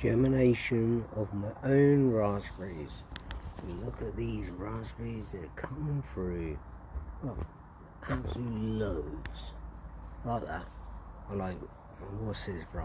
germination of my own raspberries. Look at these raspberries, they're coming through. Oh, absolute loads. Like that. I like, what's this, bro?